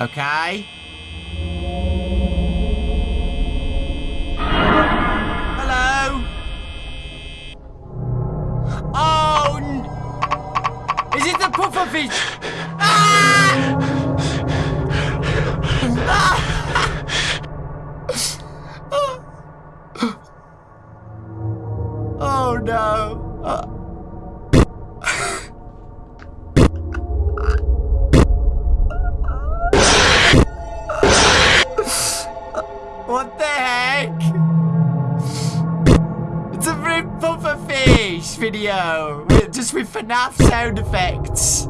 Okay. Hello? Oh! Is it the pufferfish? Ah! Oh no. Uh, what the heck? It's a very puffer fish video, just with FNAF sound effects.